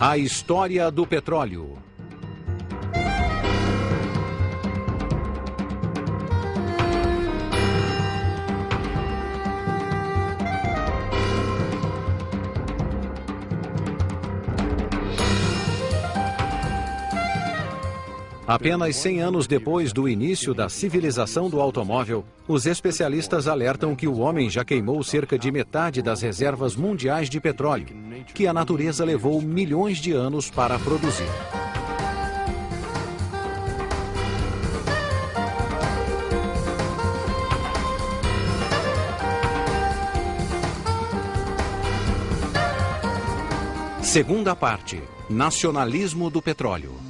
A história do petróleo. Apenas 100 anos depois do início da civilização do automóvel, os especialistas alertam que o homem já queimou cerca de metade das reservas mundiais de petróleo, que a natureza levou milhões de anos para produzir. Segunda parte: Nacionalismo do petróleo.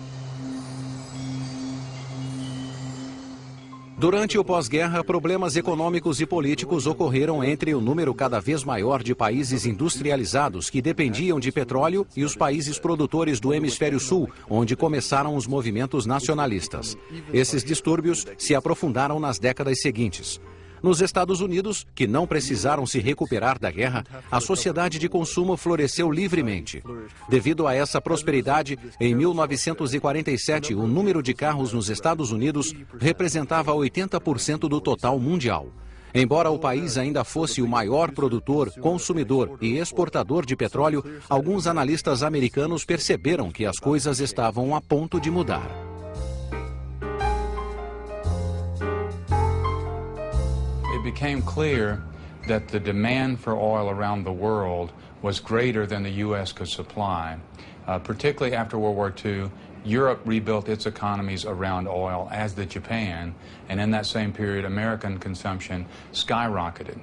Durante o pós-guerra, problemas econômicos e políticos ocorreram entre o número cada vez maior de países industrializados que dependiam de petróleo e os países produtores do hemisfério sul, onde começaram os movimentos nacionalistas. Esses distúrbios se aprofundaram nas décadas seguintes. Nos Estados Unidos, que não precisaram se recuperar da guerra, a sociedade de consumo floresceu livremente. Devido a essa prosperidade, em 1947, o número de carros nos Estados Unidos representava 80% do total mundial. Embora o país ainda fosse o maior produtor, consumidor e exportador de petróleo, alguns analistas americanos perceberam que as coisas estavam a ponto de mudar. Became clear that the demand for oil around the world was greater than the U.S. could supply. Uh, particularly after World War II, Europe rebuilt its economies around oil, as did Japan, and in that same period, American consumption skyrocketed.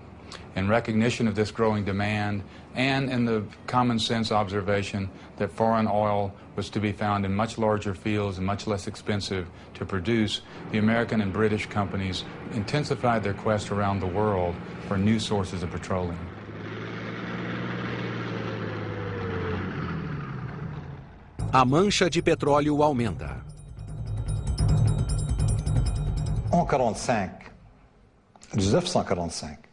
In recognition of this growing demand and in the common sense observation that foreign oil was to be found in much larger fields and much less expensive to produce, the American and British companies intensified their quest around the world for new sources of petroleum. A mancha de petróleo aumenta. En 45, 1945,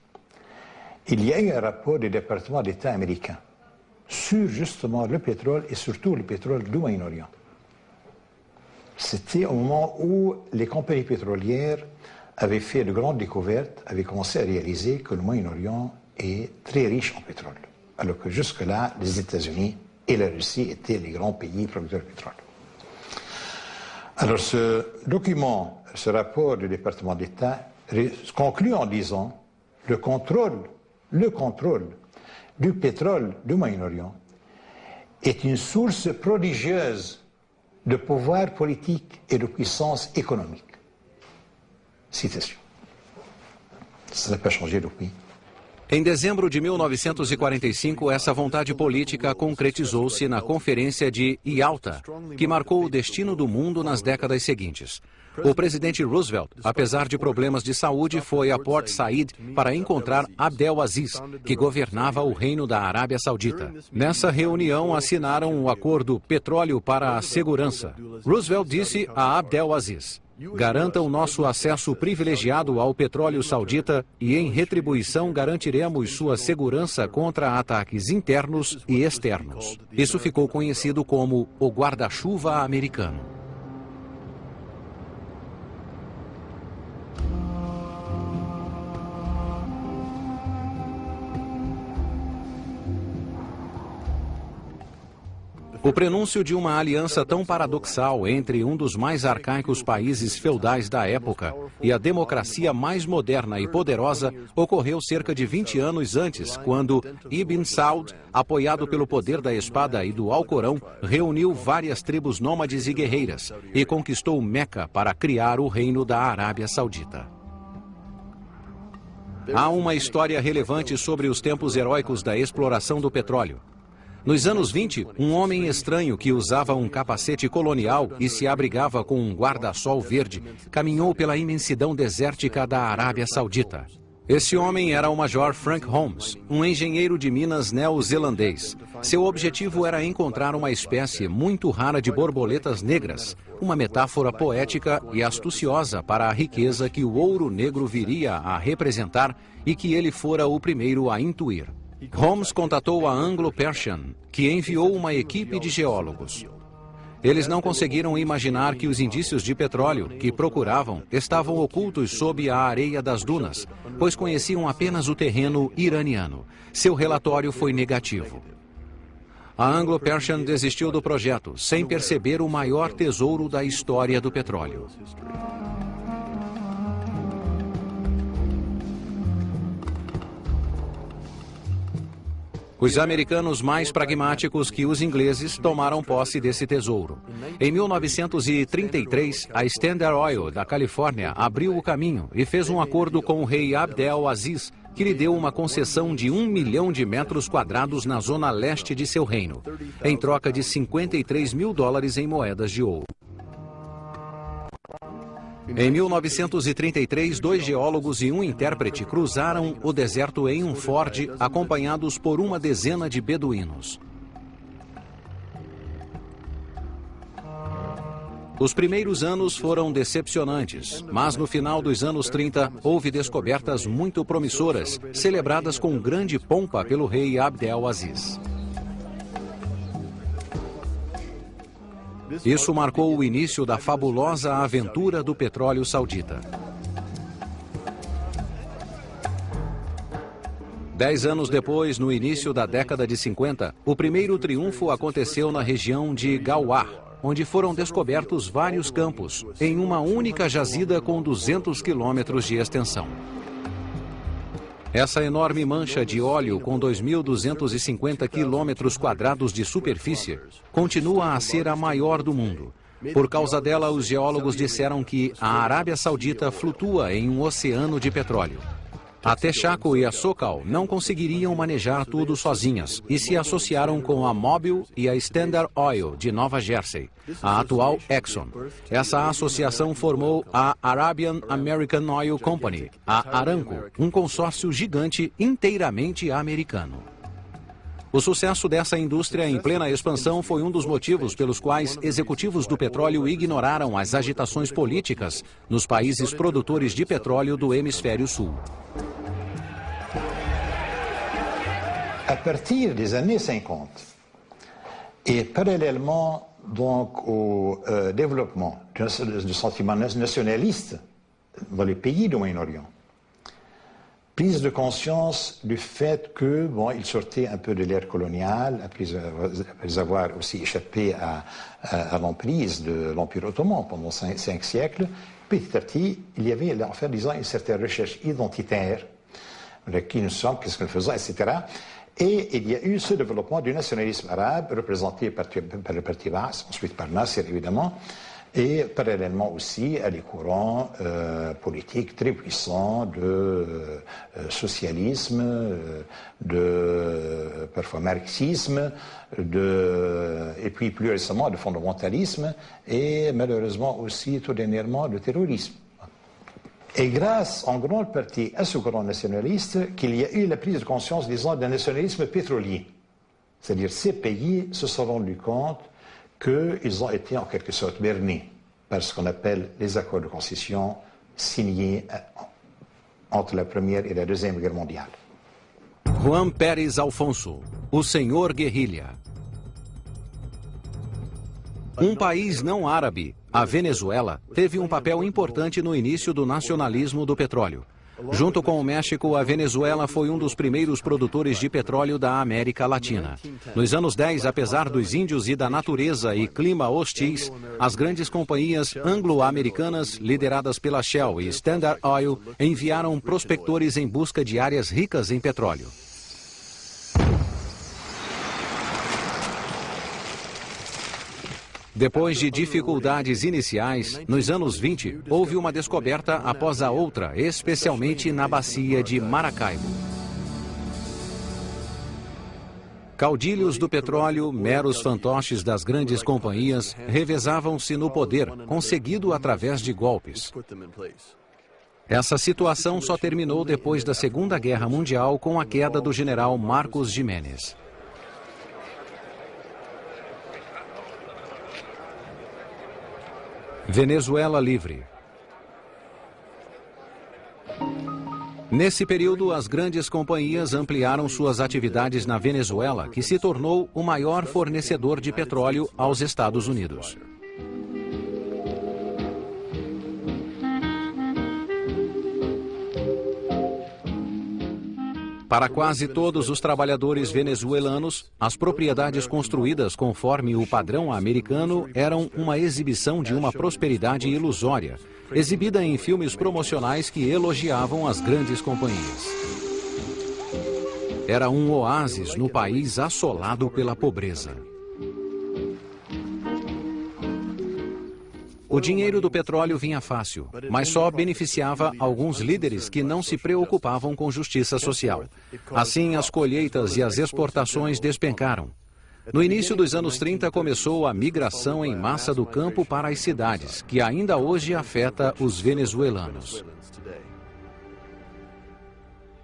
il y a eu un rapport du département d'État américain sur justement le pétrole et surtout le pétrole du Moyen-Orient. C'était au moment où les compagnies pétrolières avaient fait de grandes découvertes, avaient commencé à réaliser que le Moyen-Orient est très riche en pétrole, alors que jusque-là, les États-Unis et la Russie étaient les grands pays producteurs de pétrole. Alors ce document, ce rapport du département d'État conclut en disant le contrôle, le contrôle du pétrole du Moyen-Orient est une source prodigieuse de pouvoir politique et de puissance économique. Citation. Ça n'a pas changé depuis. Em dezembro de 1945, essa vontade política concretizou-se na Conferência de Yalta, que marcou o destino do mundo nas décadas seguintes. O presidente Roosevelt, apesar de problemas de saúde, foi a Port Said para encontrar Abdel Aziz, que governava o Reino da Arábia Saudita. Nessa reunião, assinaram o acordo Petróleo para a Segurança. Roosevelt disse a Abdel Aziz: Garantam nosso acesso privilegiado ao petróleo saudita e, em retribuição, garantiremos sua segurança contra ataques internos e externos. Isso ficou conhecido como o guarda-chuva americano. O prenúncio de uma aliança tão paradoxal entre um dos mais arcaicos países feudais da época e a democracia mais moderna e poderosa ocorreu cerca de 20 anos antes, quando Ibn Saud, apoiado pelo poder da espada e do Alcorão, reuniu várias tribos nômades e guerreiras e conquistou Meca para criar o reino da Arábia Saudita. Há uma história relevante sobre os tempos heróicos da exploração do petróleo. Nos anos 20, um homem estranho que usava um capacete colonial e se abrigava com um guarda-sol verde caminhou pela imensidão desértica da Arábia Saudita. Esse homem era o Major Frank Holmes, um engenheiro de minas neozelandês. Seu objetivo era encontrar uma espécie muito rara de borboletas negras, uma metáfora poética e astuciosa para a riqueza que o ouro negro viria a representar e que ele fora o primeiro a intuir. Holmes contatou a Anglo-Persian, que enviou uma equipe de geólogos. Eles não conseguiram imaginar que os indícios de petróleo que procuravam estavam ocultos sob a areia das dunas, pois conheciam apenas o terreno iraniano. Seu relatório foi negativo. A Anglo-Persian desistiu do projeto, sem perceber o maior tesouro da história do petróleo. Os americanos mais pragmáticos que os ingleses tomaram posse desse tesouro. Em 1933, a Standard Oil da Califórnia abriu o caminho e fez um acordo com o rei Abdel Aziz, que lhe deu uma concessão de um milhão de metros quadrados na zona leste de seu reino, em troca de 53 mil dólares em moedas de ouro. Em 1933, dois geólogos e um intérprete cruzaram o deserto em um Ford, acompanhados por uma dezena de beduínos. Os primeiros anos foram decepcionantes, mas no final dos anos 30 houve descobertas muito promissoras, celebradas com grande pompa pelo rei Abdel Aziz. Isso marcou o início da fabulosa aventura do petróleo saudita. Dez anos depois, no início da década de 50, o primeiro triunfo aconteceu na região de Gawar, onde foram descobertos vários campos, em uma única jazida com 200 quilômetros de extensão. Essa enorme mancha de óleo com 2.250 quilômetros quadrados de superfície continua a ser a maior do mundo. Por causa dela, os geólogos disseram que a Arábia Saudita flutua em um oceano de petróleo. A Texaco e a Sokal não conseguiriam manejar tudo sozinhas e se associaram com a Mobil e a Standard Oil de Nova Jersey, a atual Exxon. Essa associação formou a Arabian American Oil Company, a Aramco, um consórcio gigante inteiramente americano. O sucesso dessa indústria em plena expansão foi um dos motivos pelos quais executivos do petróleo ignoraram as agitações políticas nos países produtores de petróleo do hemisfério sul. À partir des années 50, et parallèlement donc au euh, développement du, sentiment nationaliste dans les Moyen-Orient, prise de conscience du fait que, bon, il sortait un peu de l'ère coloniale, après avoir aussi échappé à, l'emprise de l'Empire ottoman pendant cinq, siècles, petit à petit, il y avait, en fait, disons, une certaine recherche identitaire de qui nous sommes, qu'est-ce que nous faisons, etc. Et il y a eu ce développement du nationalisme arabe, représenté par, par le parti Baas, ensuite par Nasser évidemment, et parallèlement aussi à des courants euh, politiques très puissants de euh, socialisme, euh, de parfois marxisme, de, et puis plus récemment de fondamentalisme, et malheureusement aussi tout dernièrement de terrorisme. Et grâce en grande partie à ce courant nationaliste qu'il y a eu la prise de conscience, disons, d'un nationalisme pétrolier. C'est-à-dire ces pays se sont rendus compte qu'ils ont été en quelque sorte bernés par ce qu'on appelle les accords de concession signés entre la Première et la Deuxième Guerre mondiale. Juan Pérez Alfonso, o Senhor Guerrilha. Um país não árabe, a Venezuela, teve um papel importante no início do nacionalismo do petróleo. Junto com o México, a Venezuela foi um dos primeiros produtores de petróleo da América Latina. Nos anos 10, apesar dos índios e da natureza e clima hostis, as grandes companhias anglo-americanas, lideradas pela Shell e Standard Oil, enviaram prospectores em busca de áreas ricas em petróleo. Depois de dificuldades iniciais, nos anos 20, houve uma descoberta após a outra, especialmente na bacia de Maracaibo. Caudilhos do petróleo, meros fantoches das grandes companhias, revezavam-se no poder, conseguido através de golpes. Essa situação só terminou depois da Segunda Guerra Mundial com a queda do general Marcos Jiménez. Venezuela livre. Nesse período, as grandes companhias ampliaram suas atividades na Venezuela, que se tornou o maior fornecedor de petróleo aos Estados Unidos. Para quase todos os trabalhadores venezuelanos, as propriedades construídas conforme o padrão americano eram uma exibição de uma prosperidade ilusória, exibida em filmes promocionais que elogiavam as grandes companhias. Era um oásis no país assolado pela pobreza. O dinheiro do petróleo vinha fácil, mas só beneficiava alguns líderes que não se preocupavam com justiça social. Assim, as colheitas e as exportações despencaram. No início dos anos 30, começou a migração em massa do campo para as cidades, que ainda hoje afeta os venezuelanos.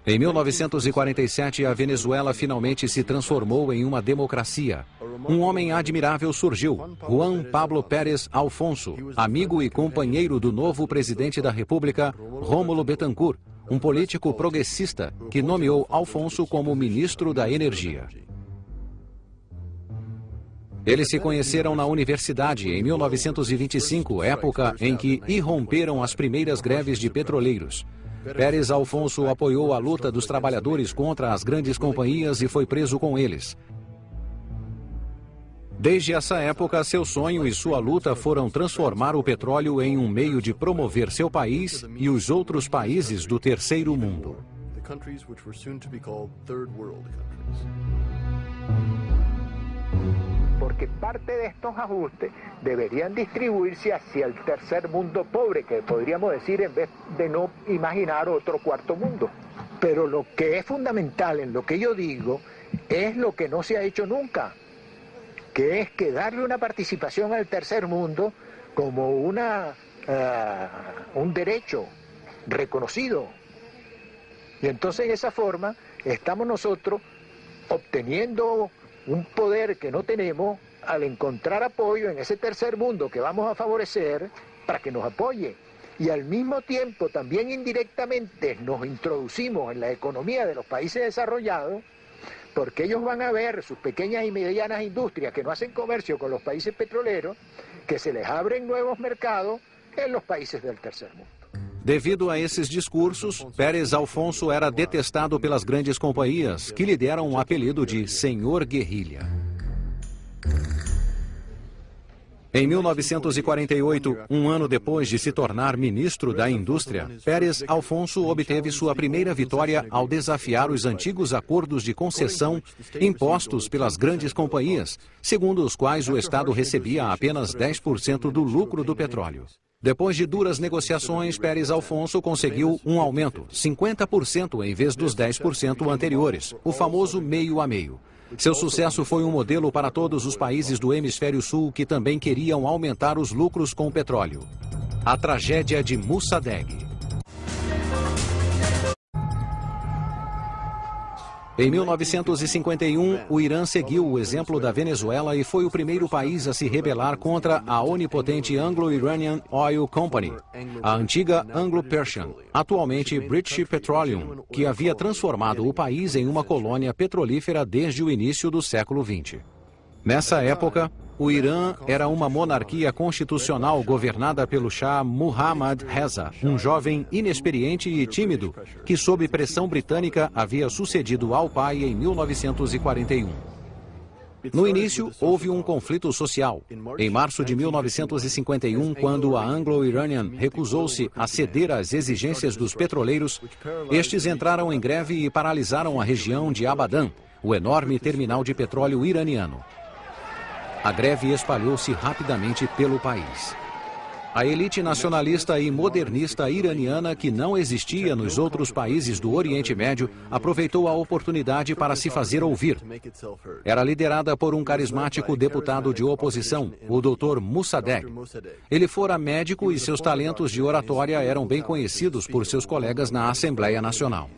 Em 1947, a Venezuela finalmente se transformou em uma democracia. Um homem admirável surgiu, Juan Pablo Pérez Alfonso, amigo e companheiro do novo presidente da República, Rômulo Betancourt, um político progressista que nomeou Alfonso como ministro da Energia. Eles se conheceram na universidade em 1925, época em que irromperam as primeiras greves de petroleiros. Pérez Alfonso apoiou a luta dos trabalhadores contra as grandes companhias e foi preso com eles. Desde essa época, seu sonho e sua luta foram transformar o petróleo em um meio de promover seu país e os outros países do terceiro mundo. Porque parte de estos ajustes deberían distribuirse hacia el tercer mundo pobre, que podríamos decir en vez de no imaginar otro cuarto mundo. Pero lo que es fundamental en lo que yo digo es lo que no se ha hecho nunca, que es que darle una participación al tercer mundo como una, uh, un derecho reconocido. Y entonces de esa forma estamos nosotros obteniendo un poder que no tenemos al encontrar apoyo en ese tercer mundo que vamos a favorecer para que nos apoye. Y al mismo tiempo también indirectamente nos introducimos en la economía de los países desarrollados porque ellos van a ver sus pequeñas y medianas industrias que no hacen comercio con los países petroleros, que se les abren nuevos mercados en los países del tercer mundo. Devido a esses discursos, Pérez Alfonso era detestado pelas grandes companhias, que lhe deram o apelido de Senhor Guerrilha. Em 1948, um ano depois de se tornar ministro da Indústria, Pérez Alfonso obteve sua primeira vitória ao desafiar os antigos acordos de concessão impostos pelas grandes companhias, segundo os quais o Estado recebia apenas 10% do lucro do petróleo. Depois de duras negociações, Pérez Alfonso conseguiu um aumento, 50% em vez dos 10% anteriores, o famoso meio a meio. Seu sucesso foi um modelo para todos os países do hemisfério sul que também queriam aumentar os lucros com o petróleo. A tragédia de Mossadegh. Em 1951, o Irã seguiu o exemplo da Venezuela e foi o primeiro país a se rebelar contra a onipotente Anglo-Iranian Oil Company, a antiga Anglo-Persian, atualmente British Petroleum, que havia transformado o país em uma colônia petrolífera desde o início do século XX. Nessa época, o Irã era uma monarquia constitucional governada pelo Shah Muhammad Reza, um jovem inexperiente e tímido que, sob pressão britânica, havia sucedido ao pai em 1941. No início, houve um conflito social. Em março de 1951, quando a Anglo-Iranian recusou-se a ceder às exigências dos petroleiros, estes entraram em greve e paralisaram a região de Abadan, o enorme terminal de petróleo iraniano. A greve espalhou-se rapidamente pelo país. A elite nacionalista e modernista iraniana, que não existia nos outros países do Oriente Médio, aproveitou a oportunidade para se fazer ouvir. Era liderada por um carismático deputado de oposição, o Dr. Mossadegh. Ele fora médico e seus talentos de oratória eram bem conhecidos por seus colegas na Assembleia Nacional.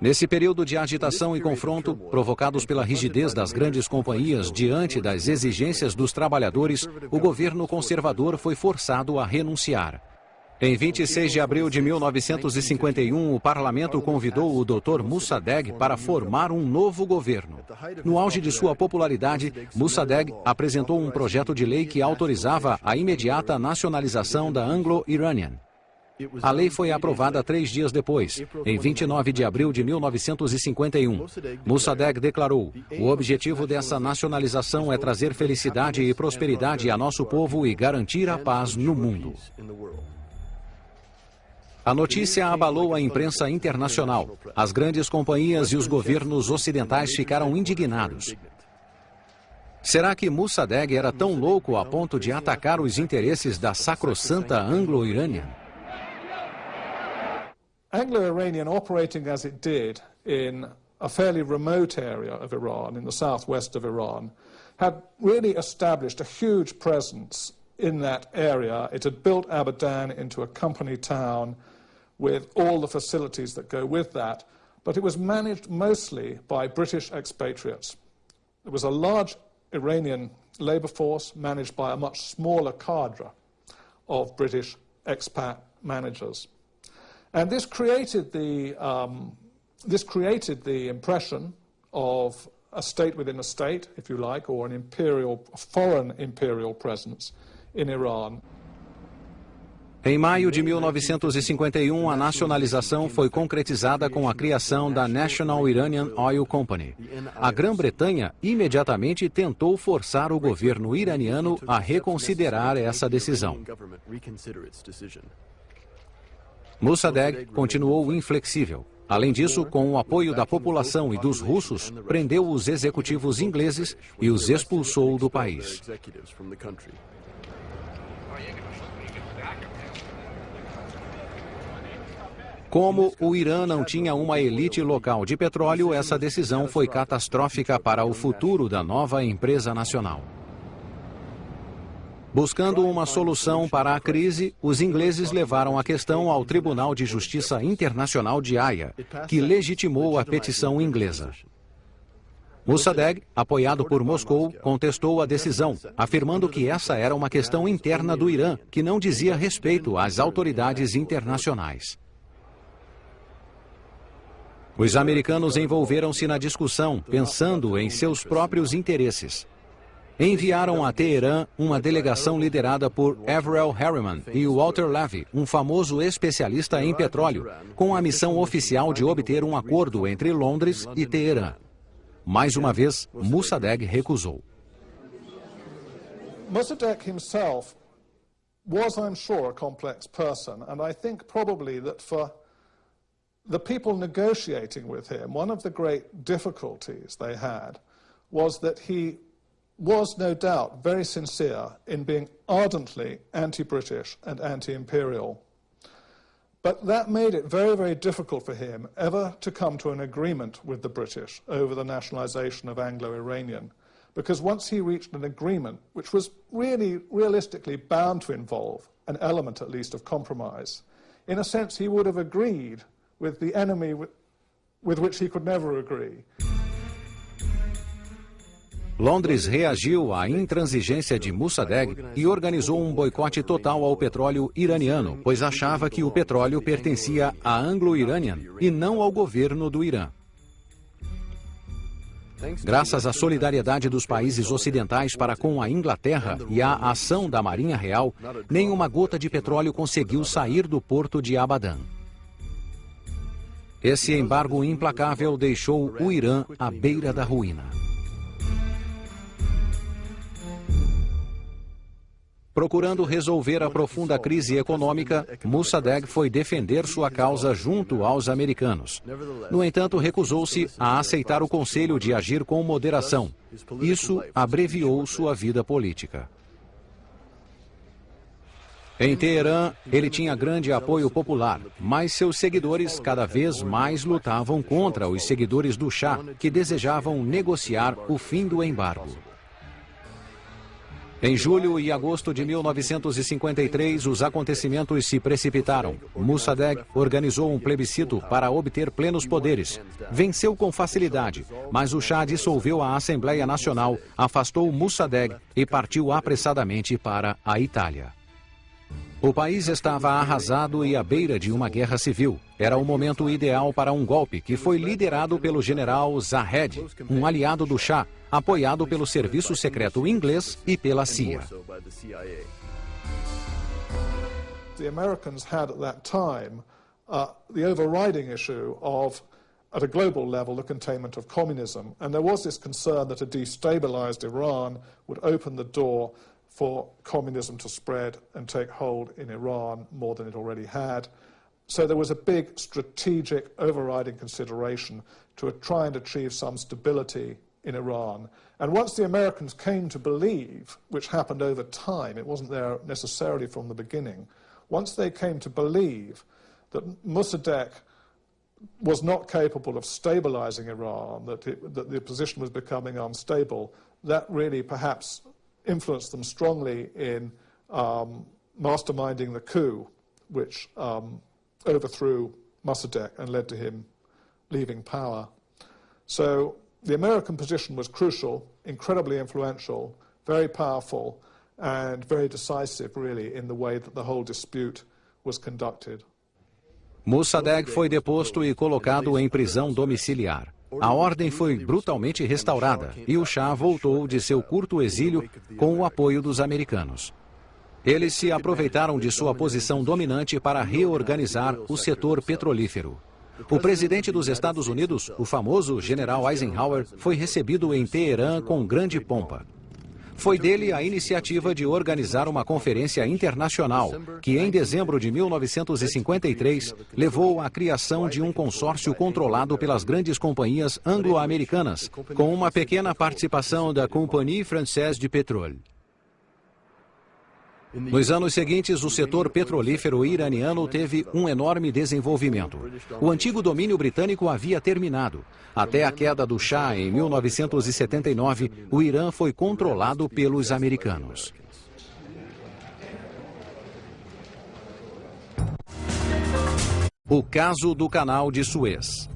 Nesse período de agitação e confronto, provocados pela rigidez das grandes companhias diante das exigências dos trabalhadores, o governo conservador foi forçado a renunciar. Em 26 de abril de 1951, o parlamento convidou o Dr. Mossadegh para formar um novo governo. No auge de sua popularidade, Mossadegh apresentou um projeto de lei que autorizava a imediata nacionalização da Anglo-Iranian. A lei foi aprovada três dias depois, em 29 de abril de 1951. Mossadegh declarou: o objetivo dessa nacionalização é trazer felicidade e prosperidade a nosso povo e garantir a paz no mundo. A notícia abalou a imprensa internacional. As grandes companhias e os governos ocidentais ficaram indignados. Será que Mossadegh era tão louco a ponto de atacar os interesses da sacrossanta Anglo-Iranian? Anglo-Iranian operating as it did in a fairly remote area of Iran, in the southwest of Iran, had really established a huge presence in that area. It had built Abadan into a company town with all the facilities that go with that, but it was managed mostly by British expatriates. It was a large Iranian labour force managed by a much smaller cadre of British expat managers. And this created the, um, this created the impression of a state within a state, if you like, or an imperial, foreign imperial presence in Iran. Em maio de 1951, a nacionalização foi concretizada com a criação da National Iranian Oil Company. A Grã-Bretanha imediatamente tentou forçar o governo iraniano a reconsiderar essa decisão. Mossadegh continuou inflexível. Além disso, com o apoio da população e dos russos, prendeu os executivos ingleses e os expulsou do país. Como o Irã não tinha uma elite local de petróleo, essa decisão foi catastrófica para o futuro da nova empresa nacional. Buscando uma solução para a crise, os ingleses levaram a questão ao Tribunal de Justiça Internacional de Haia, que legitimou a petição inglesa. Mossadegh, apoiado por Moscou, contestou a decisão, afirmando que essa era uma questão interna do Irã, que não dizia respeito às autoridades internacionais. Os americanos envolveram-se na discussão, pensando em seus próprios interesses. Enviaram a Teherã uma delegação liderada por Averell Harriman e Walter Levy, um famoso especialista em petróleo, com a missão oficial de obter um acordo entre Londres e Teherã. Mais uma vez, Mossadegh recusou. Mossadegh himself was, I'm sure, a complex person, and I think probably that for the people negotiating with him, one of the great difficulties they had was that he was no doubt very sincere in being ardently anti-British and anti-imperial. But that made it very, very difficult for him ever to come to an agreement with the British over the nationalisation of Anglo-Iranian. Because once he reached an agreement, which was really realistically bound to involve an element at least of compromise, in a sense he would have agreed with the enemy with, with which he could never agree. Londres reagiu à intransigência de Mossadegh e organizou um boicote total ao petróleo iraniano, pois achava que o petróleo pertencia à Anglo-Iranian e não ao governo do Irã. Graças à solidariedade dos países ocidentais para com a Inglaterra e à ação da Marinha Real, nenhuma gota de petróleo conseguiu sair do porto de Abadan. Esse embargo implacável deixou o Irã à beira da ruína. Procurando resolver a profunda crise econômica, Mossadegh foi defender sua causa junto aos americanos. No entanto, recusou-se a aceitar o conselho de agir com moderação. Isso abreviou sua vida política. Em Teherã, ele tinha grande apoio popular, mas seus seguidores cada vez mais lutavam contra os seguidores do Shah, que desejavam negociar o fim do embargo. Em julho e agosto de 1953, os acontecimentos se precipitaram. Mossadegh organizou um plebiscito para obter plenos poderes. Venceu com facilidade, mas o Shah dissolveu a Assembleia Nacional, afastou Mossadegh e partiu apressadamente para a Itália. O país estava arrasado e à beira de uma guerra civil. Era o momento ideal para um golpe que foi liderado pelo general Zahed, um aliado do Shah, apoiado pelo serviço secreto inglês e pela CIA. The Americans had at that time uh, the overriding issue of at a global level, the containment of communism. And there was this concern that a destabilized Iran would open the door for communism to spread and take hold in Iran more than it already had. So there was a big strategic overriding consideration to try and achieve some stability in Iran. And once the Americans came to believe, which happened over time, it wasn't there necessarily from the beginning, once they came to believe that Mossadegh was not capable of stabilizing Iran, that, it, that the position was becoming unstable, that really perhaps influenced them strongly in um, masterminding the coup, which um, overthrew Mossadegh and led to him leaving power. So the American position was crucial, incredibly influential, very powerful, and very decisive, really, in the way that the whole dispute was conducted. Mossadegh foi deposto e colocado em prisão domiciliar. A ordem foi brutalmente restaurada e o Shah voltou de seu curto exílio com o apoio dos americanos. Eles se aproveitaram de sua posição dominante para reorganizar o setor petrolífero. O presidente dos Estados Unidos, o famoso general Eisenhower, foi recebido em Teherã com grande pompa. Foi dele a iniciativa de organizar uma conferência internacional, que em dezembro de 1953 levou à criação de um consórcio controlado pelas grandes companhias anglo-americanas, com uma pequena participação da Compagnie Française de Pétrole. Nos anos seguintes, o setor petrolífero iraniano teve um enorme desenvolvimento. O antigo domínio britânico havia terminado. Até a queda do Shah em 1979, o Irã foi controlado pelos americanos. O caso do Canal de Suez.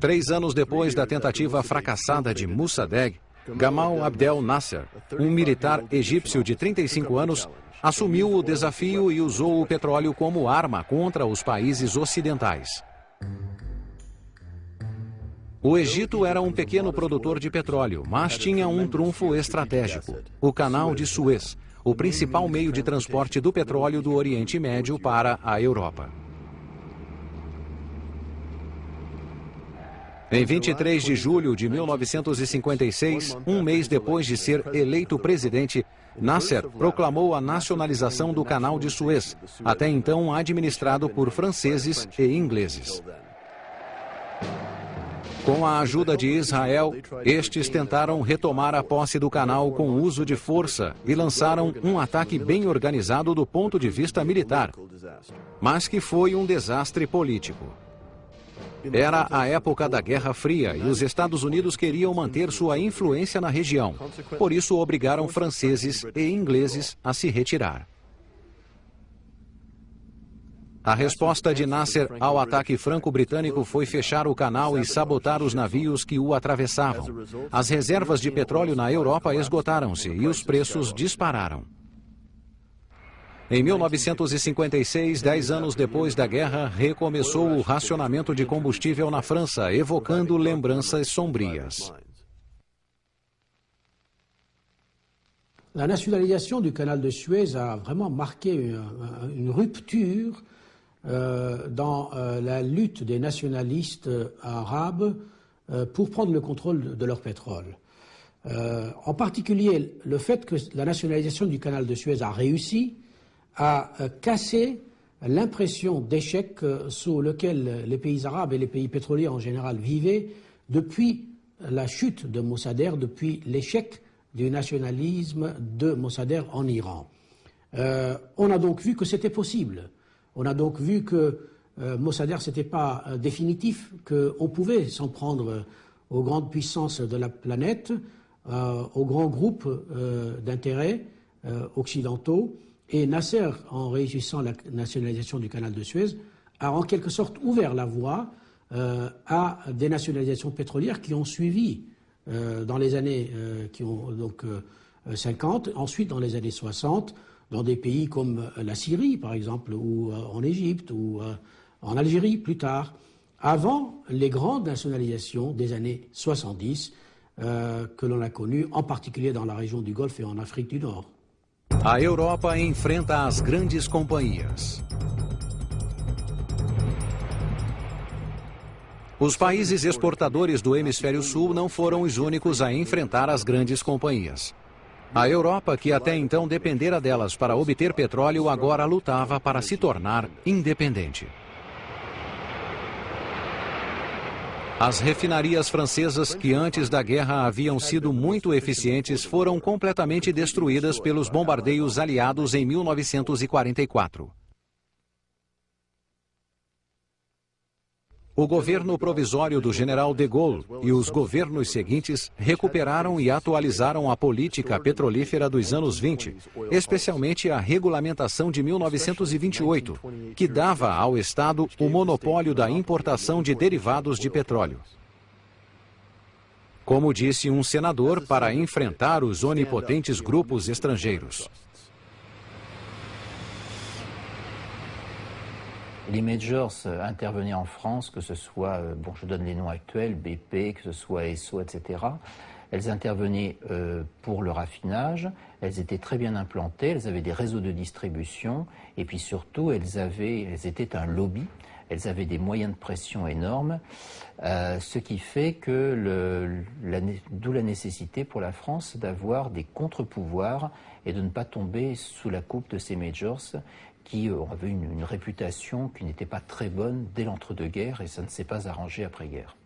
Três anos depois da tentativa fracassada de Mossadegh, Gamal Abdel Nasser, um militar egípcio de 35 anos, assumiu o desafio e usou o petróleo como arma contra os países ocidentais. O Egito era um pequeno produtor de petróleo, mas tinha um trunfo estratégico: o Canal de Suez, o principal meio de transporte do petróleo do Oriente Médio para a Europa. Em 23 de julho de 1956, um mês depois de ser eleito presidente, Nasser proclamou a nacionalização do Canal de Suez, até então administrado por franceses e ingleses. Com a ajuda de Israel, estes tentaram retomar a posse do canal com uso de força e lançaram um ataque bem organizado do ponto de vista militar, mas que foi um desastre político. Era a época da Guerra Fria e os Estados Unidos queriam manter sua influência na região. Por isso, obrigaram franceses e ingleses a se retirar. A resposta de Nasser ao ataque franco-britânico foi fechar o canal e sabotar os navios que o atravessavam. As reservas de petróleo na Europa esgotaram-se e os preços dispararam. Em 1956, dez anos depois da guerra, recomeçou o racionamento de combustível na França, evocando lembranças sombrias. La nationalisation du canal de Suez a vraiment marqué une, une rupture euh, dans euh, la lutte des nationalistes arabes euh, pour prendre le contrôle de, de leur pétrole. Euh, en particulier, le fait que la nationalisation du canal de Suez a réussi a euh, cassé l'impression d'échec euh, sous lequel les pays arabes et les pays pétroliers en général vivaient depuis la chute de Mossadegh, depuis l'échec du nationalisme de Mossadegh en Iran. Euh, on a donc vu que c'était possible. On a donc vu que Mossadegh, n'était pas euh, définitif, qu'on pouvait s'en prendre aux grandes puissances de la planète, aux grands groupes d'intérêts occidentaux, et Nasser, en réussissant la nationalisation du canal de Suez, a en quelque sorte ouvert la voie euh, à des nationalisations pétrolières qui ont suivi euh, dans les années euh, qui ont donc 50. Ensuite, dans les années 60, dans des pays comme la Syrie, par exemple, ou en Égypte, ou en Algérie plus tard, avant les grandes nationalisations des années 70 que l'on a connues, en particulier dans la région du Golfe et en Afrique du Nord. A Europa enfrenta as grandes companhias. Os países exportadores do hemisfério sul não foram os únicos a enfrentar as grandes companhias. A Europa, que até então dependera delas para obter petróleo, agora lutava para se tornar independente. As refinarias francesas, que antes da guerra haviam sido muito eficientes, foram completamente destruídas pelos bombardeios aliados em 1944. O governo provisório do general de Gaulle e os governos seguintes recuperaram e atualizaram a política petrolífera dos anos 20, especialmente a regulamentação de 1928, que dava ao Estado o monopólio da importação de derivados de petróleo. Como disse um senador, para enfrentar os onipotentes grupos estrangeiros. Les majors euh, intervenaient en France, que ce soit, euh, bon, je donne les noms actuels, BP, que ce soit ESSO, etc. Elles intervenaient euh, pour le raffinage, elles étaient très bien implantées, elles avaient des réseaux de distribution, et puis surtout, elles, avaient, elles étaient un lobby, elles avaient des moyens de pression énormes, ce qui fait que d'où la nécessité pour la France d'avoir des contre-pouvoirs et de ne pas tomber sous la coupe de ces majors qui avaient une, une réputation qui n'était pas très bonne dès l'entre-deux-guerres et ça ne s'est pas arrangé après-guerre.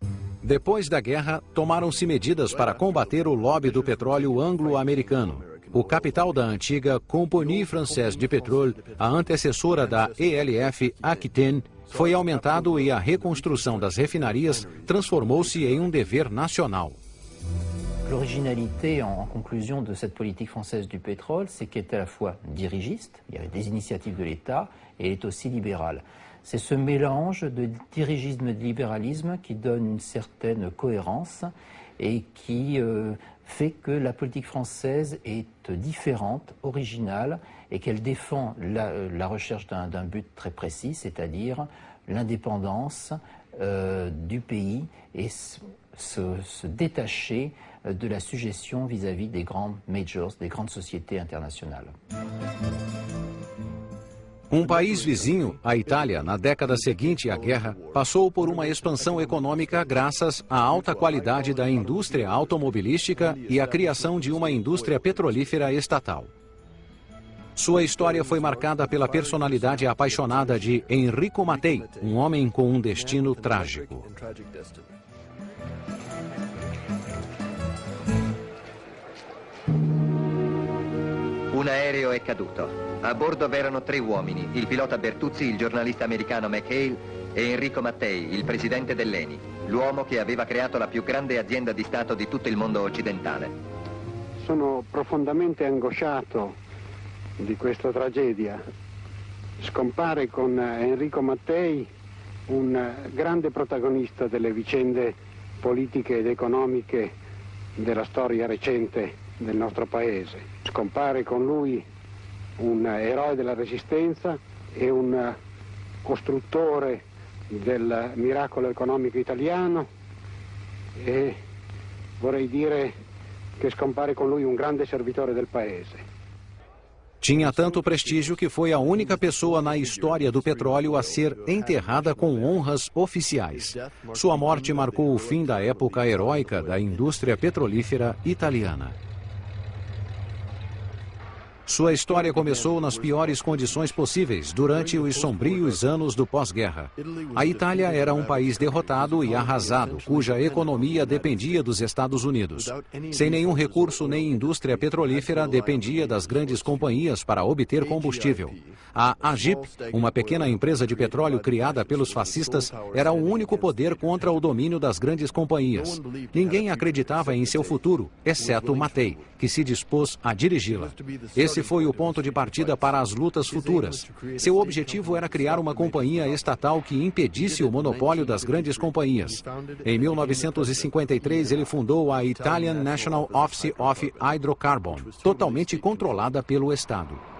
Depois da guerra, tomaram-se medidas para combater o lobby do petróleo anglo-americano. O capital da antiga Compagnie Française de Pétrole, a antecessora da ELF Aquitaine, foi aumentado e a reconstrução das refinarias transformou-se em um dever nacional. L'originalité, en, conclusion, de cette politique française du pétrole, c'est qu'elle est à la fois dirigiste, il y avait des initiatives de l'État, et elle est aussi libérale. C'est ce mélange de dirigisme et de libéralisme qui donne une certaine cohérence et qui euh, fait que la politique française est différente, originale, et qu'elle défend la, recherche d'un but très précis, c'est-à-dire l'indépendance euh, du pays et se détacher de la suggestion vis-à-vis des grandes majors, des grandes sociétés internationales. Um país vizinho, a Itália, na década seguinte à guerra, passou por uma expansão econômica graças à alta qualidade da indústria automobilística e à criação de uma indústria petrolífera estatal. Sua história foi marcada pela personalidade apaixonada de Enrico Mattei, um homem com um destino trágico. Un aereo è caduto. A bordo v'erano tre uomini, il pilota Bertuzzi, il giornalista americano McHale e Enrico Mattei, il presidente dell'ENI, l'uomo che aveva creato la più grande azienda di Stato di tutto il mondo occidentale. Sono profondamente angosciato di questa tragedia. Scompare con Enrico Mattei un grande protagonista delle vicende politiche ed economiche della storia recente del nostro paese. Scompare con lui un eroe della resistenza e un costruttore del miracolo economico italiano e vorrei dire che scompare con lui un grande servitore del paese. Tinha tanto prestígio que foi a única pessoa na história do petróleo a ser enterrada com honras oficiais. Sua morte marcou o fim da época heróica da indústria petrolífera italiana. Sua história começou nas piores condições possíveis durante os sombrios anos do pós-guerra. A Itália era um país derrotado e arrasado, cuja economia dependia dos Estados Unidos. Sem nenhum recurso nem indústria petrolífera, dependia das grandes companhias para obter combustível. A AGIP, uma pequena empresa de petróleo criada pelos fascistas, era o único poder contra o domínio das grandes companhias. Ninguém acreditava em seu futuro, exceto Matei, que se dispôs a dirigi-la. Esse Foi o ponto de partida para as lutas futuras. Seu objetivo era criar uma companhia estatal que impedisse o monopólio das grandes companhias. Em 1953, ele fundou a Italian National Office of Hydrocarbon, totalmente controlada pelo Estado.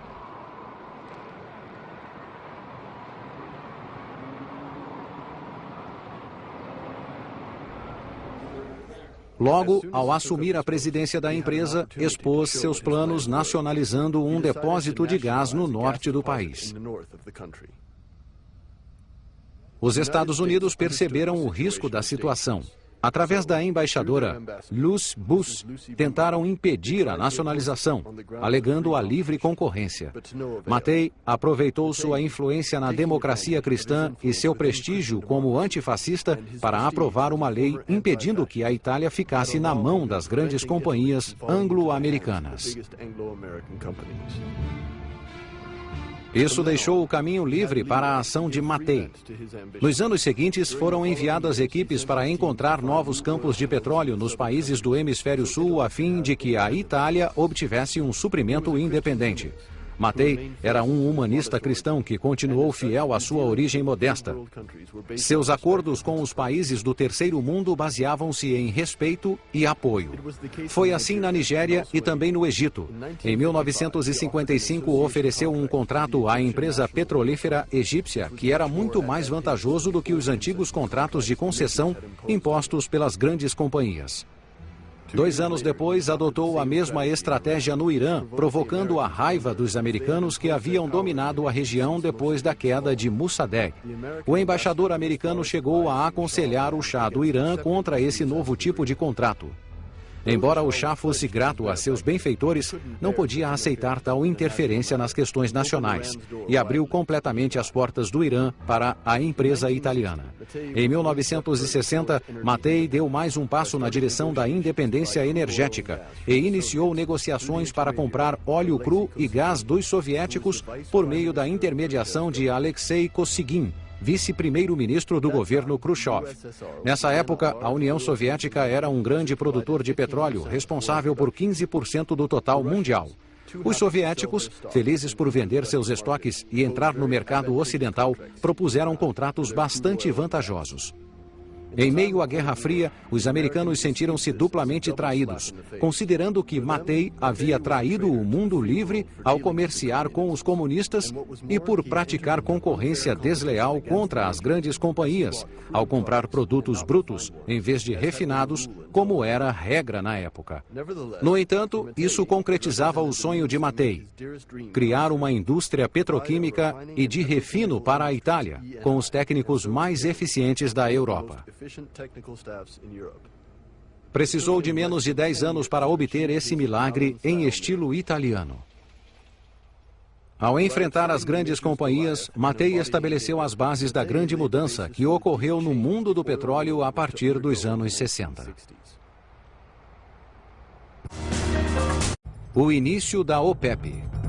Logo, ao assumir a presidência da empresa, expôs seus planos nacionalizando um depósito de gás no norte do país. Os Estados Unidos perceberam o risco da situação Através da embaixadora Luz Bus, tentaram impedir a nacionalização, alegando a livre concorrência. Matei aproveitou sua influência na democracia cristã e seu prestígio como antifascista para aprovar uma lei impedindo que a Itália ficasse na mão das grandes companhias anglo-americanas. Isso deixou o caminho livre para a ação de Matei. Nos anos seguintes, foram enviadas equipes para encontrar novos campos de petróleo nos países do hemisfério sul a fim de que a Itália obtivesse um suprimento independente. Matei era um humanista cristão que continuou fiel à sua origem modesta. Seus acordos com os países do terceiro mundo baseavam-se em respeito e apoio. Foi assim na Nigéria e também no Egito. Em 1955, ofereceu um contrato à empresa petrolífera egípcia que era muito mais vantajoso do que os antigos contratos de concessão impostos pelas grandes companhias. Dois anos depois, adotou a mesma estratégia no Irã, provocando a raiva dos americanos que haviam dominado a região depois da queda de Mossadegh. O embaixador americano chegou a aconselhar o chá do Irã contra esse novo tipo de contrato. Embora o chá fosse grato a seus benfeitores, não podia aceitar tal interferência nas questões nacionais e abriu completamente as portas do Irã para a empresa italiana. Em 1960, Matei deu mais um passo na direção da independência energética e iniciou negociações para comprar óleo cru e gás dos soviéticos por meio da intermediação de Alexei Kosygin, vice-primeiro-ministro do governo Khrushchev. Nessa época, a União Soviética era um grande produtor de petróleo, responsável por 15% do total mundial. Os soviéticos, felizes por vender seus estoques e entrar no mercado ocidental, propuseram contratos bastante vantajosos. Em meio à Guerra Fria, os americanos sentiram-se duplamente traídos, considerando que Matei havia traído o mundo livre ao comerciar com os comunistas e por praticar concorrência desleal contra as grandes companhias, ao comprar produtos brutos em vez de refinados, como era regra na época. No entanto, isso concretizava o sonho de Matei, criar uma indústria petroquímica e de refino para a Itália, com os técnicos mais eficientes da Europa. Precisou de menos de 10 anos para obter esse milagre em estilo italiano. Ao enfrentar as grandes companhias, Matei estabeleceu as bases da grande mudança que ocorreu no mundo do petróleo a partir dos anos 60. O início da OPEP.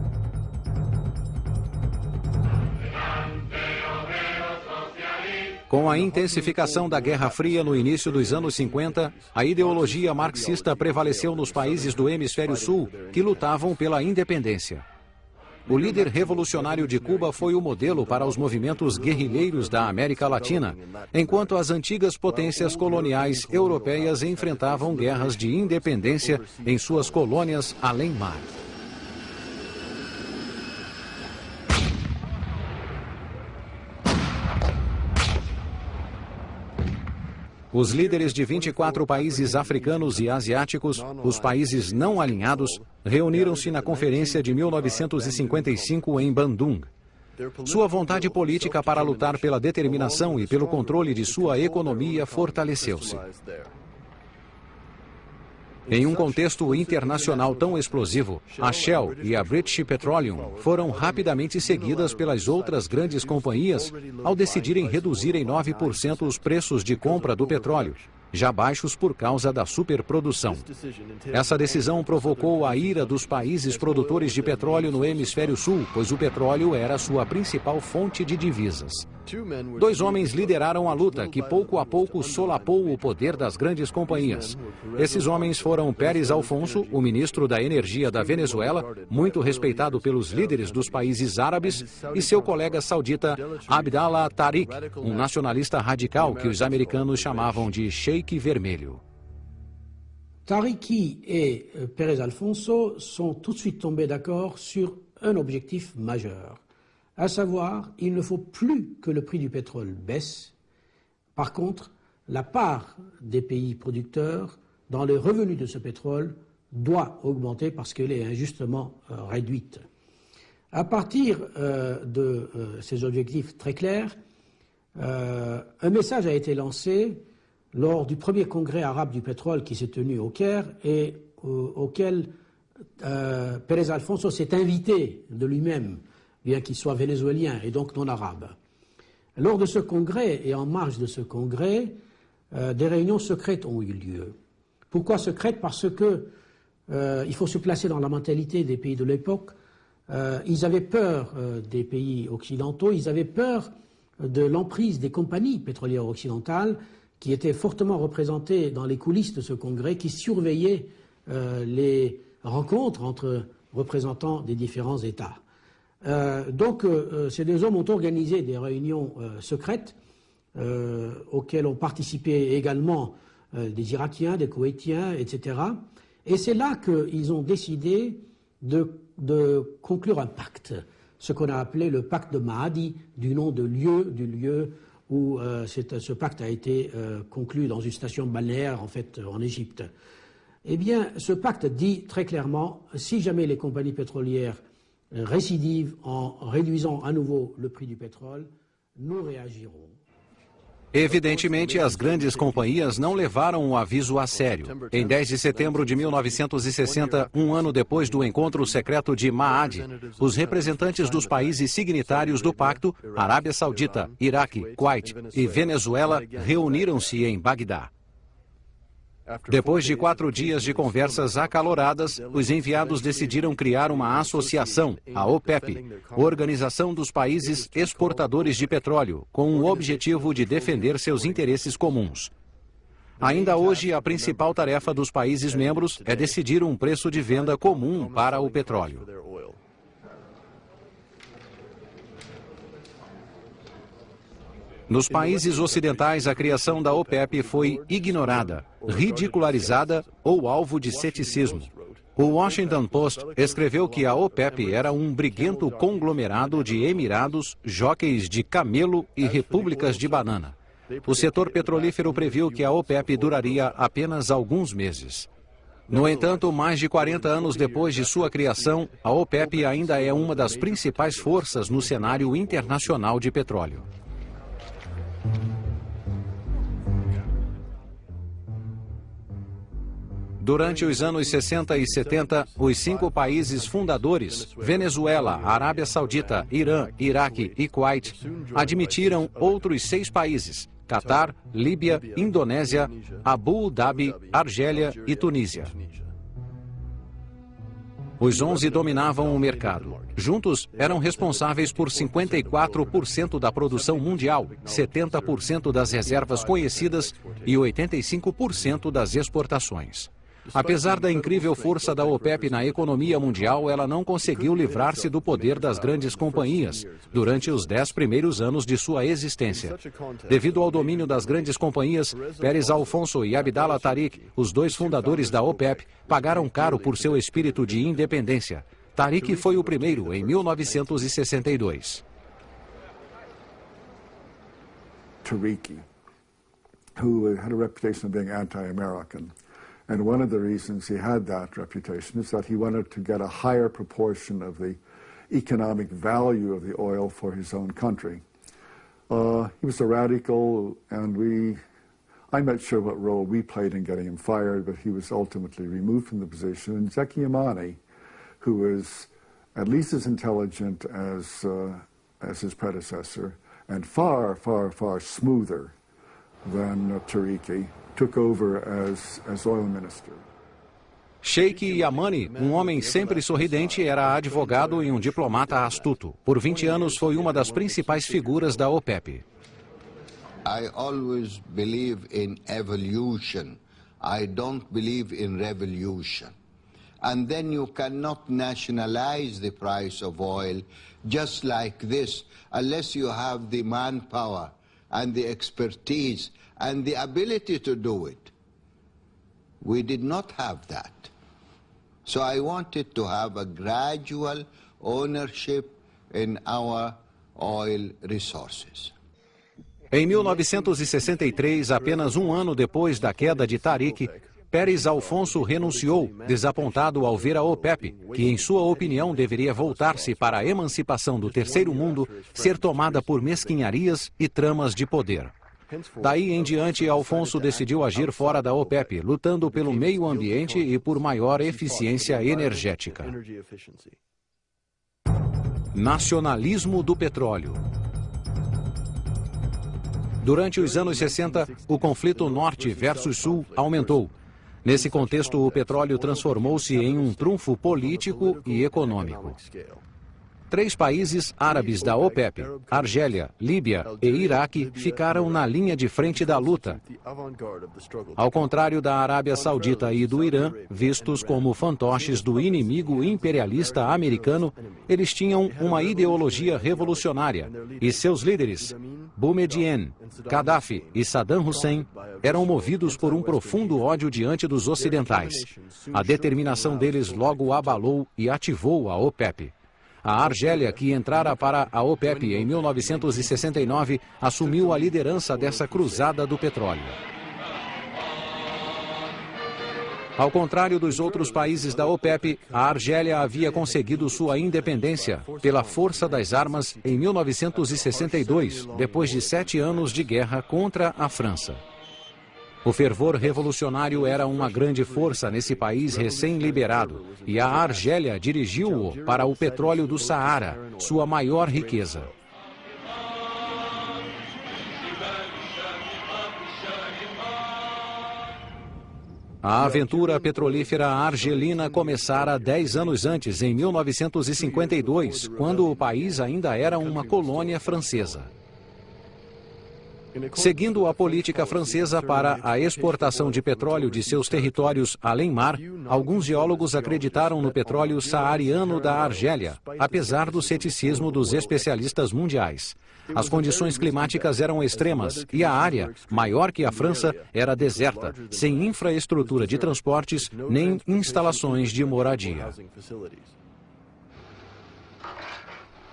Com a intensificação da Guerra Fria no início dos anos 50, a ideologia marxista prevaleceu nos países do hemisfério sul que lutavam pela independência. O líder revolucionário de Cuba foi o modelo para os movimentos guerrilheiros da América Latina, enquanto as antigas potências coloniais europeias enfrentavam guerras de independência em suas colônias além-mar. Os líderes de 24 países africanos e asiáticos, os países não alinhados, reuniram-se na conferência de 1955 em Bandung. Sua vontade política para lutar pela determinação e pelo controle de sua economia fortaleceu-se. Em um contexto internacional tão explosivo, a Shell e a British Petroleum foram rapidamente seguidas pelas outras grandes companhias ao decidirem reduzir em 9% os preços de compra do petróleo, já baixos por causa da superprodução. Essa decisão provocou a ira dos países produtores de petróleo no hemisfério sul, pois o petróleo era sua principal fonte de divisas. Dois homens lideraram a luta, que pouco a pouco solapou o poder das grandes companhias. Esses homens foram Pérez Alfonso, o ministro da Energia da Venezuela, muito respeitado pelos líderes dos países árabes, e seu colega saudita Abdallah Tariq, um nacionalista radical que os americanos chamavam de Sheik Vermelho. Tariqi et euh, Pérez Alfonso sont tout de suite tombés d'accord sur un objectif majeur, à savoir, il ne faut plus que le prix du pétrole baisse. Par contre, la part des pays producteurs dans les revenus de ce pétrole doit augmenter parce qu'elle est injustement euh, réduite. À partir euh, de ces objectifs très clairs, un message a été lancé lors du premier congrès arabe du pétrole qui s'est tenu au Caire et auquel euh, Pérez Alfonso s'est invité de lui-même, bien qu'il soit vénézuélien et donc non arabe. Lors de ce congrès et en marge de ce congrès, euh, des réunions secrètes ont eu lieu. Pourquoi secrètes? Parce que euh, il faut se placer dans la mentalité des pays de l'époque. ils avaient peur des pays occidentaux, ils avaient peur de l'emprise des compagnies pétrolières occidentales qui était fortement représenté dans les coulisses de ce congrès, qui surveillait euh, les rencontres entre représentants des différents États. Euh, donc, euh, ces deux hommes ont organisé des réunions secrètes auxquelles ont participé également des Irakiens, des Koweïtiens, etc. Et c'est là qu'ils ont décidé de, conclure un pacte, ce qu'on a appelé le pacte de Mahdi, du nom de lieu, du lieu où euh, ce pacte a été euh, conclu dans une station balnéaire, en fait, en Égypte. Eh bien, ce pacte dit très clairement, si jamais les compagnies pétrolières récidivent en réduisant à nouveau le prix du pétrole, nous réagirons. Evidentemente, as grandes companhias não levaram o aviso a sério. Em 10 de setembro de 1960, um ano depois do encontro secreto de Maad, os representantes dos países signatários do pacto, Arábia Saudita, Iraque, Kuwait e Venezuela, reuniram-se em Bagdá. Depois de quatro dias de conversas acaloradas, os enviados decidiram criar uma associação, a OPEP, Organização dos Países Exportadores de Petróleo, com o objetivo de defender seus interesses comuns. Ainda hoje, a principal tarefa dos países membros é decidir um preço de venda comum para o petróleo. Nos países ocidentais, a criação da OPEP foi ignorada, ridicularizada ou alvo de ceticismo. O Washington Post escreveu que a OPEP era um briguento conglomerado de emirados, jóqueis de camelo e repúblicas de banana. O setor petrolífero previu que a OPEP duraria apenas alguns meses. No entanto, mais de 40 anos depois de sua criação, a OPEP ainda é uma das principais forças no cenário internacional de petróleo. Durante os anos 60 e 70, os cinco países fundadores, Venezuela, Arábia Saudita, Irã, Iraque e Kuwait, admitiram outros seis países, Catar, Líbia, Indonésia, Abu Dhabi, Argélia e Tunísia. Os 11 dominavam o mercado. Juntos, eram responsáveis por 54% da produção mundial, 70% das reservas conhecidas e 85% das exportações. Apesar da incrível força da OPEP na economia mundial, ela não conseguiu livrar-se do poder das grandes companhias durante os dez primeiros anos de sua existência. Devido ao domínio das grandes companhias, Pérez Alfonso e Abdallah Tariq, os dois fundadores da OPEP, pagaram caro por seu espírito de independência. Tariq foi o primeiro em 1962. Tariqi, who had a reputation of being anti-American. And one of the reasons he had that reputation is that he wanted to get a higher proportion of the economic value of the oil for his own country. Uh, he was a radical, and we, I'm not sure what role we played in getting him fired, but he was ultimately removed from the position. And Zeki Yamani, who was at least as intelligent as, uh, as his predecessor, and far, far, far smoother than uh, took over as, as oil minister. Sheikh Yamani, um homem sempre sorridente, era advogado e um diplomata astuto. Por 20 anos foi uma das principais figuras da OPEP. I always believe in evolution. I don't believe in revolution. And then you cannot nationalize the price of oil just like this unless you have the manpower and the expertise and the ability to do it. We did not have that. So I wanted to have a gradual ownership in our oil resources. Em 1963, apenas um ano depois da queda de Tariq, Pérez Alfonso renunciou, desapontado ao ver a OPEP, que em sua opinião deveria voltar-se para a emancipação do terceiro mundo, ser tomada por mesquinharias e tramas de poder. Daí em diante, Alfonso decidiu agir fora da OPEP, lutando pelo meio ambiente e por maior eficiência energética. Nacionalismo do petróleo. Durante os anos 60, o conflito norte versus sul aumentou. Nesse contexto, o petróleo transformou-se em um trunfo político e econômico. Três países árabes da OPEP, Argélia, Líbia e Iraque, ficaram na linha de frente da luta. Ao contrário da Arábia Saudita e do Irã, vistos como fantoches do inimigo imperialista americano, eles tinham uma ideologia revolucionária e seus líderes, Boumediene, Gaddafi e Saddam Hussein, eram movidos por um profundo ódio diante dos ocidentais. A determinação deles logo abalou e ativou a OPEP. A Argélia, que entrara para a OPEP em 1969, assumiu a liderança dessa cruzada do petróleo. Ao contrário dos outros países da OPEP, a Argélia havia conseguido sua independência pela força das armas em 1962, depois de sete anos de guerra contra a França. O fervor revolucionário era uma grande força nesse país recém-liberado e a Argélia dirigiu-o para o petróleo do Saara, sua maior riqueza. A aventura petrolífera argelina começara dez anos antes, em 1952, quando o país ainda era uma colônia francesa. Seguindo a política francesa para a exportação de petróleo de seus territórios além-mar, alguns geólogos acreditaram no petróleo saariano da Argélia, apesar do ceticismo dos especialistas mundiais. As condições climáticas eram extremas e a área, maior que a França, era deserta, sem infraestrutura de transportes nem instalações de moradia.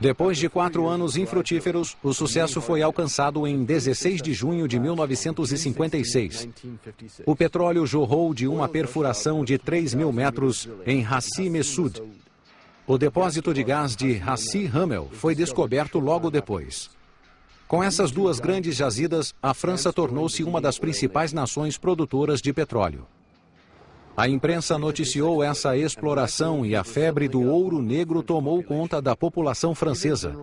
Depois de quatro anos infrutíferos, o sucesso foi alcançado em 16 de junho de 1956. O petróleo jorrou de uma perfuração de 3 mil metros em Hassi Messud. O depósito de gás de Hassi Hamel foi descoberto logo depois. Com essas duas grandes jazidas, a França tornou-se uma das principais nações produtoras de petróleo. A imprensa noticiou essa exploração e a febre do ouro negro tomou conta da população francesa.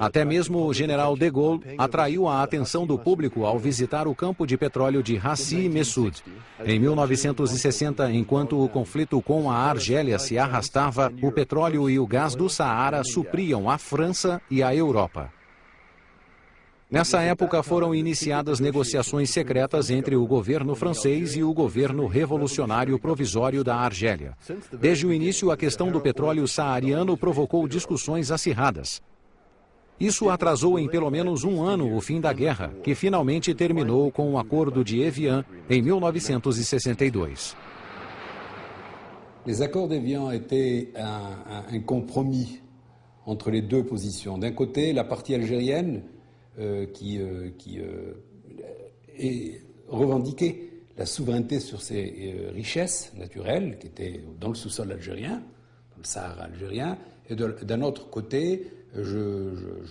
Até mesmo o general de Gaulle atraiu a atenção do público ao visitar o campo de petróleo de Hassi Messud. Em 1960, enquanto o conflito com a Argélia se arrastava, o petróleo e o gás do Saara supriam a França e a Europa. Nessa época foram iniciadas negociações secretas entre o governo francês e o governo revolucionário provisório da Argélia. Desde o início, a questão do petróleo saariano provocou discussões acirradas. Isso atrasou em pelo menos um ano o fim da guerra, que finalmente terminou com o Acordo de Evian em 1962. Les accords d'Evian étaient un, un compromis entre les deux positions. D'un côté, la partie algérienne qui, euh, qui euh, est revendiqué la souveraineté sur ses richesses naturelles qui étaient dans le sous-sol algérien, dans le Sahara algérien, et d'un autre côté, je,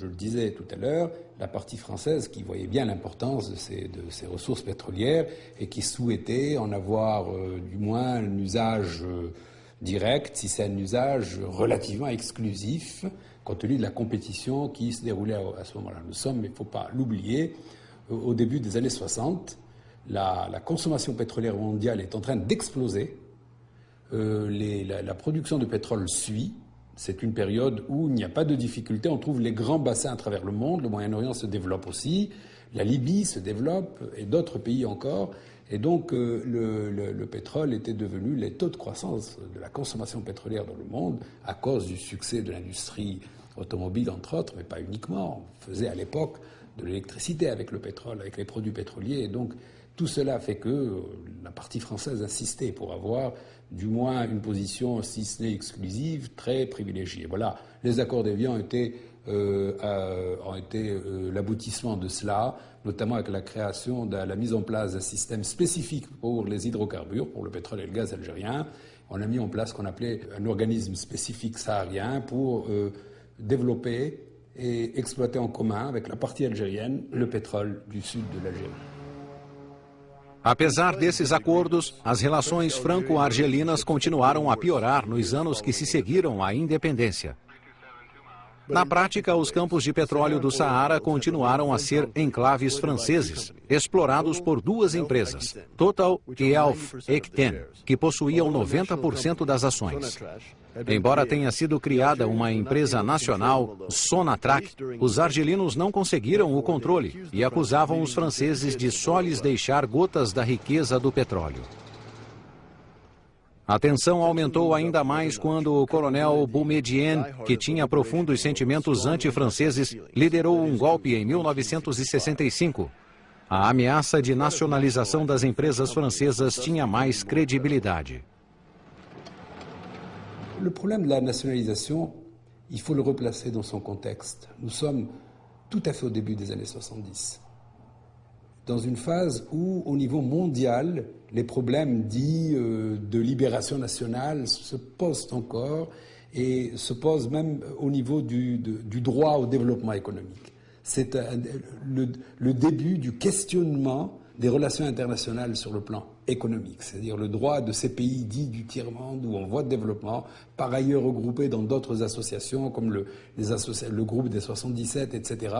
le disais tout à l'heure, la partie française qui voyait bien l'importance ces, de ces, ressources pétrolières et qui souhaitait en avoir du moins un usage direct, si c'est un usage relativement exclusif, compte tenu de la compétition qui se déroulait à, ce moment-là. Nous sommes, il ne faut pas l'oublier, au début des années 60, la, consommation pétrolière mondiale est en train d'exploser. euh, la, production de pétrole suit. C'est une période où il n'y a pas de difficulté. On trouve les grands bassins à travers le monde. Le Moyen-Orient se développe aussi. La Libye se développe et d'autres pays encore. Et donc euh, le, pétrole était devenu les taux de croissance de la consommation pétrolière dans le monde à cause du succès de l'industrie automobile, entre autres, mais pas uniquement. On faisait à l'époque de l'électricité avec le pétrole, avec les produits pétroliers. Et donc tout cela fait que euh, la partie française insistait pour avoir du moins une position, si ce n'est exclusive, très privilégiée. Voilà, les accords d'Évian été, euh, ont été l'aboutissement de cela notamment avec la création de la mise en place d'un système spécifique pour les hydrocarbures, pour le pétrole et le gaz algérien. On a mis en place ce qu'on appelait un organisme spécifique saharien pour euh, développer et exploiter en commun avec la partie algérienne le pétrole du sud de l'Algérie. Apesar desses acordos, as relações franco-argelinas continuaram a piorar nos anos que se seguiram à independência. Na prática, os campos de petróleo do Saara continuaram a ser enclaves franceses, explorados por duas empresas, Total e Alf Ecten, que possuíam 90% das ações. Embora tenha sido criada uma empresa nacional, Sonatrach, os argelinos não conseguiram o controle e acusavam os franceses de só lhes deixar gotas da riqueza do petróleo. A tensão aumentou ainda mais quando o coronel Boumediene, que tinha profundos sentimentos anti-franceses, liderou um golpe em 1965. A ameaça de nacionalização das empresas francesas tinha mais credibilidade. O problema da nacionalização, il faut le replacer dans son contexte. Nous sommes tout à fait au début des années 70. Dans une phase où, au niveau mondial, les problèmes dits euh, de libération nationale se posent encore et se posent même au niveau du, droit au développement économique. C'est le, début du questionnement des relations internationales sur le plan économique, c'est-à-dire le droit de ces pays dits du tiers-monde ou en voie de développement, par ailleurs regroupés dans d'autres associations comme le, le groupe des 77, etc.,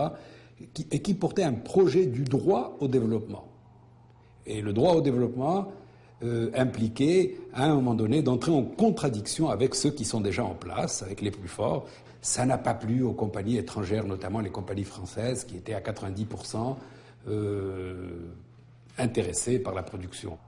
et qui portait un projet du droit au développement. Et le droit au développement euh, impliquait, à un moment donné, d'entrer en contradiction avec ceux qui sont déjà en place, avec les plus forts. Ça n'a pas plu aux compagnies étrangères, notamment les compagnies françaises, qui étaient à 90% euh, intéressées par la production.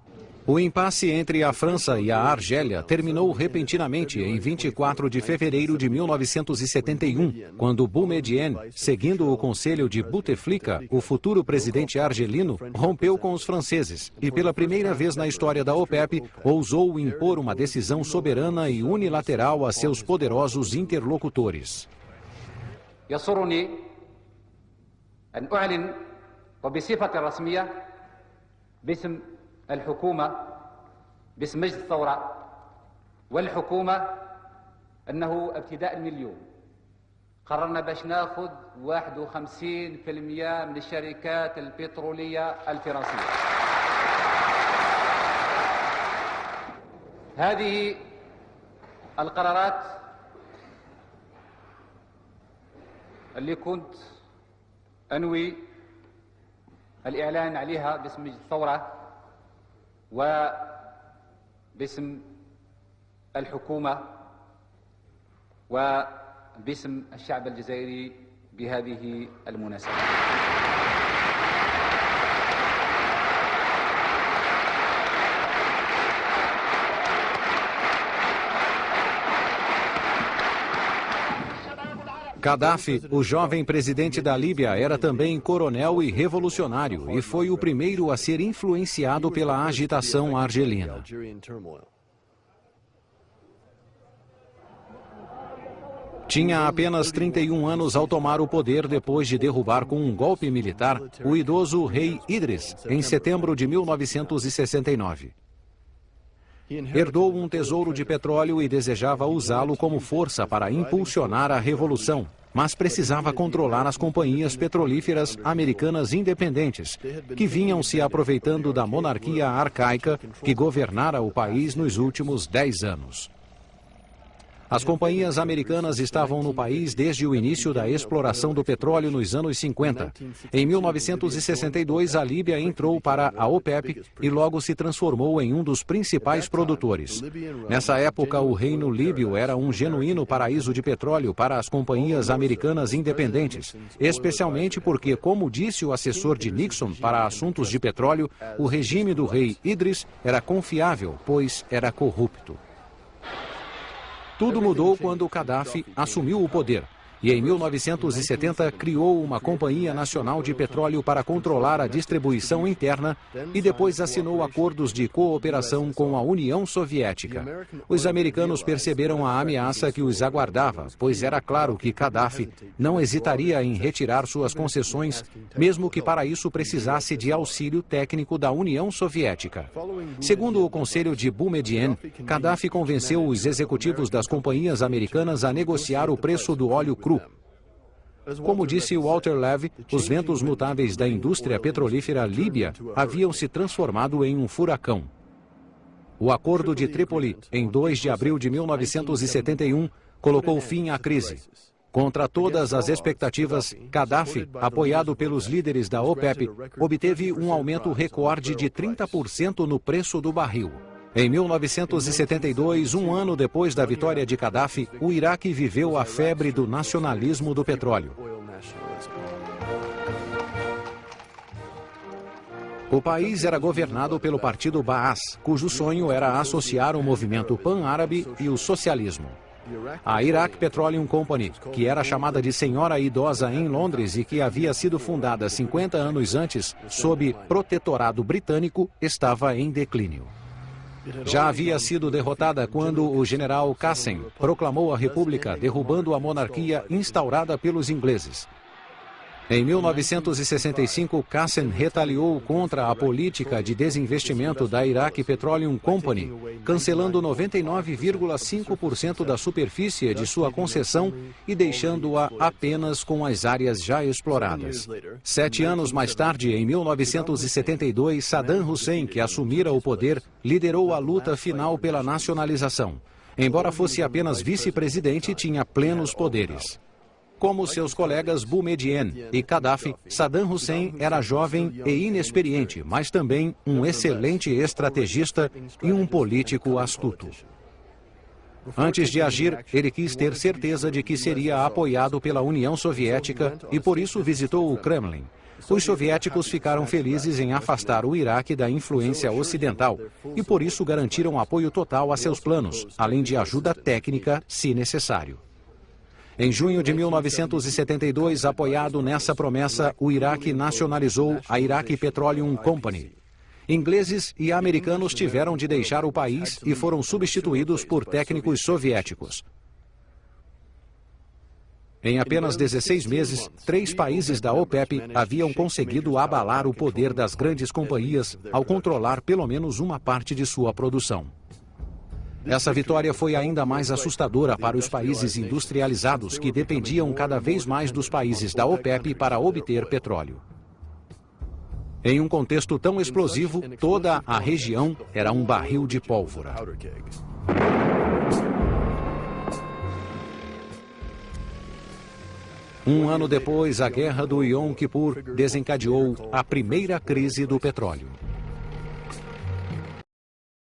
O impasse entre a França e a Argélia terminou repentinamente em 24 de fevereiro de 1971, quando Boumediene, seguindo o conselho de Bouteflika, o futuro presidente argelino, rompeu com os franceses e, pela primeira vez na história da OPEP, ousou impor uma decisão soberana e unilateral a seus poderosos interlocutores. أن أعلن وبصفة رسمية باسم الحكومة باسم مجلس الثورة والحكومة أنه ابتداء من اليوم قررنا باش ناخذ 51% من الشركات البترولية الفرنسية. هذه القرارات اللي كنت أنوي الإعلان عليها باسم الثورة. وباسم الحكومة وباسم الشعب الجزائري بهذه المناسبة. Gaddafi, o jovem presidente da Líbia, era também coronel e revolucionário e foi o primeiro a ser influenciado pela agitação argelina. Tinha apenas 31 anos ao tomar o poder depois de derrubar com um golpe militar o idoso rei Idris em setembro de 1969. Herdou um tesouro de petróleo e desejava usá-lo como força para impulsionar a revolução, mas precisava controlar as companhias petrolíferas americanas independentes, que vinham se aproveitando da monarquia arcaica que governara o país nos últimos dez anos. As companhias americanas estavam no país desde o início da exploração do petróleo nos anos 50. Em 1962, a Líbia entrou para a OPEP e logo se transformou em um dos principais produtores. Nessa época, o Reino Líbio era um genuíno paraíso de petróleo para as companhias americanas independentes, especialmente porque, como disse o assessor de Nixon para assuntos de petróleo, o regime do rei Idris era confiável, pois era corrupto. Tudo mudou quando Gaddafi assumiu o poder e em 1970 criou uma Companhia Nacional de Petróleo para controlar a distribuição interna e depois assinou acordos de cooperação com a União Soviética. Os americanos perceberam a ameaça que os aguardava, pois era claro que Gaddafi não hesitaria em retirar suas concessões, mesmo que para isso precisasse de auxílio técnico da União Soviética. Segundo o Conselho de Boumediene, Gaddafi convenceu os executivos das companhias americanas a negociar o preço do óleo cru cru. Como disse Walter Levy, os ventos mutáveis da indústria petrolífera líbia haviam se transformado em um furacão. O Acordo de Trípoli, em 2 de abril de 1971, colocou fim à crise. Contra todas as expectativas, Gaddafi, apoiado pelos líderes da OPEP, obteve um aumento recorde de 30% no preço do barril. Em 1972, um ano depois da vitória de Gaddafi, o Iraque viveu a febre do nacionalismo do petróleo. O país era governado pelo partido Baas, cujo sonho era associar o movimento pan-árabe e o socialismo. A Iraq Petroleum Company, que era chamada de Senhora Idosa em Londres e que havia sido fundada 50 anos antes, sob protetorado britânico, estava em declínio já havia sido derrotada quando o general Qassem proclamou a república, derrubando a monarquia instaurada pelos ingleses. Em 1965, Qassem retaliou contra a política de desinvestimento da Iraq Petroleum Company, cancelando 99,5% da superfície de sua concessão e deixando-a apenas com as áreas já exploradas. Sete anos mais tarde, em 1972, Saddam Hussein, que assumira o poder, liderou a luta final pela nacionalização. Embora fosse apenas vice-presidente, tinha plenos poderes. Como seus colegas Boumediene e Gaddafi, Saddam Hussein era jovem e inexperiente, mas também um excelente estrategista e um político astuto. Antes de agir, ele quis ter certeza de que seria apoiado pela União Soviética e por isso visitou o Kremlin. Os soviéticos ficaram felizes em afastar o Iraque da influência ocidental e por isso garantiram apoio total a seus planos, além de ajuda técnica, se necessário. Em junho de 1972, apoiado nessa promessa, o Iraque nacionalizou a Iraq Petroleum Company. Ingleses e americanos tiveram de deixar o país e foram substituídos por técnicos soviéticos. Em apenas 16 meses, três países da OPEP haviam conseguido abalar o poder das grandes companhias ao controlar pelo menos uma parte de sua produção. Essa vitória foi ainda mais assustadora para os países industrializados que dependiam cada vez mais dos países da OPEP para obter petróleo. Em um contexto tão explosivo, toda a região era um barril de pólvora. Um ano depois, a guerra do Yom Kippur desencadeou a primeira crise do petróleo.